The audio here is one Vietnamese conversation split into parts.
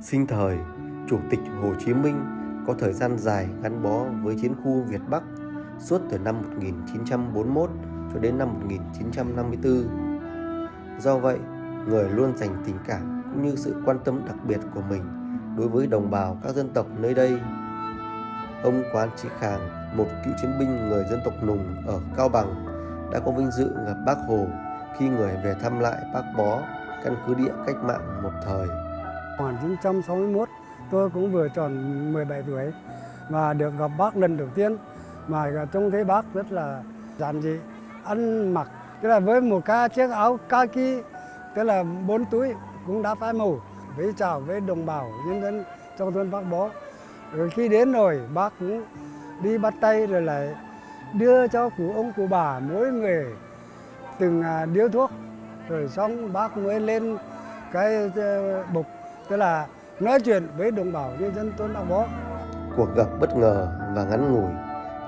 Sinh thời, Chủ tịch Hồ Chí Minh có thời gian dài gắn bó với chiến khu Việt Bắc suốt từ năm 1941 cho đến năm 1954. Do vậy, người luôn dành tình cảm cũng như sự quan tâm đặc biệt của mình đối với đồng bào các dân tộc nơi đây. Ông Quán Trí Khàng, một cựu chiến binh người dân tộc Nùng ở Cao Bằng, đã có vinh dự gặp Bác Hồ khi người về thăm lại Bác Bó, căn cứ địa cách mạng một thời. 1961 tôi cũng vừa tròn 17 tuổi và được gặp bác lần đầu tiên mà trông thấy bác rất là giản dị, ăn mặc tức là với một cái chiếc áo kaki tức là bốn túi cũng đã phai màu với chào với đồng bào nhân dân trong thôn Bác Bó. Rồi khi đến rồi bác cũng đi bắt tay rồi lại đưa cho cụ ông cụ bà mỗi người từng à, điếu thuốc rồi xong bác mới lên cái ờ, bục tức là nói chuyện với đồng bào nhân dân thôn Bác Bó. Cuộc gặp bất ngờ và ngắn ngủi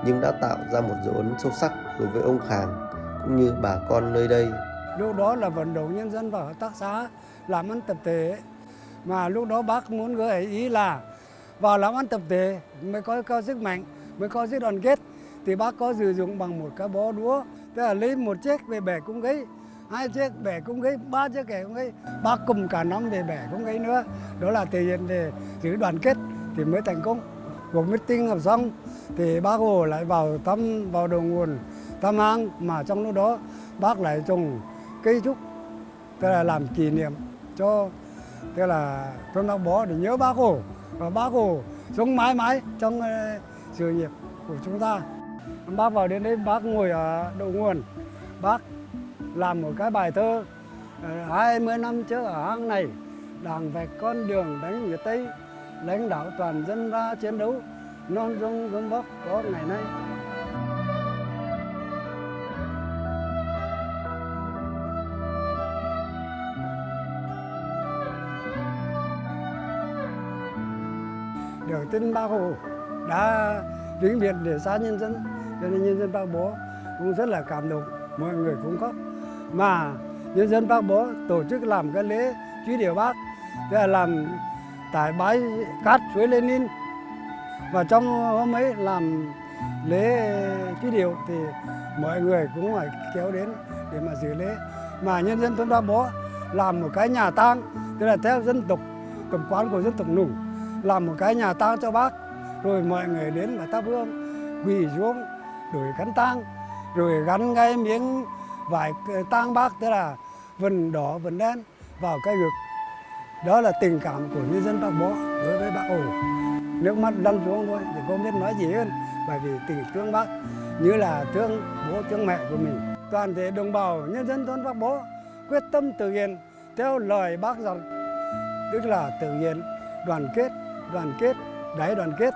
nhưng đã tạo ra một dấu ấn sâu sắc đối với ông Khàng cũng như bà con nơi đây. Lúc đó là vận động nhân dân vào hợp tác xã làm ăn tập thể mà lúc đó bác muốn gợi ý là vào làm ăn tập thể mới có, có sức mạnh mới có sức đoàn kết thì bác có sử dụng bằng một cái bó đũa tức là lấy một chiếc về bẻ cung gấy hai chiếc bẻ cũng gây ba chiếc kẻ cũng gây bác cùng cả năm về bẻ cũng gây nữa. Đó là thể hiện để giữ đoàn kết thì mới thành công. Cuộc meeting học xong thì bác hồ lại vào thăm vào đầu nguồn thăm hang mà trong lúc đó bác lại trồng cây trúc tức là làm kỷ niệm cho tức là thôn Bác Bó để nhớ bác Hồ. Và bác Hồ sống mãi mãi trong ờ, sự nghiệp của chúng ta. Bác vào đến đây bác ngồi ở đầu nguồn, bác làm một cái bài thơ ờ, 20 năm trước ở hang này, đảng vạch con đường đánh người Tây, lãnh đạo toàn dân ra chiến đấu, non sông gấm vóc có ngày nay. được tin bác Hồ đã vĩnh biệt để xa nhân dân cho nên nhân dân bác bố cũng rất là cảm động mọi người cũng khóc mà nhân dân bác bố tổ chức làm cái lễ truy điệu bác, tức là làm tại bãi cát suối Lenin. Và trong hôm ấy làm lễ truy điệu thì mọi người cũng phải kéo đến để mà dự lễ. Mà nhân dân thôn Ba Bố làm một cái nhà tang, tức là theo dân tộc tập quán của dân tộc Nùng, làm một cái nhà tang cho bác. Rồi mọi người đến và thắp hương, quỳ xuống đổi khăn tang, rồi gắn ngay miếng vải tang bác, tức là vần đỏ vần đen vào cái ngực. Đó là tình cảm của nhân dân bác bó đối với bác hồ. Nước mắt lăn xuống thôi, thì không biết nói gì hơn, bởi vì tình thương bác như là thương bố, thương mẹ của mình. Toàn thể đồng bào, nhân dân thôn bác bó quyết tâm thực hiện theo lời bác dặn, tức là thực hiện đoàn kết đoàn kết, đại đoàn kết,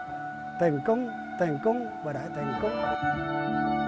thành công thành công và đại thành công.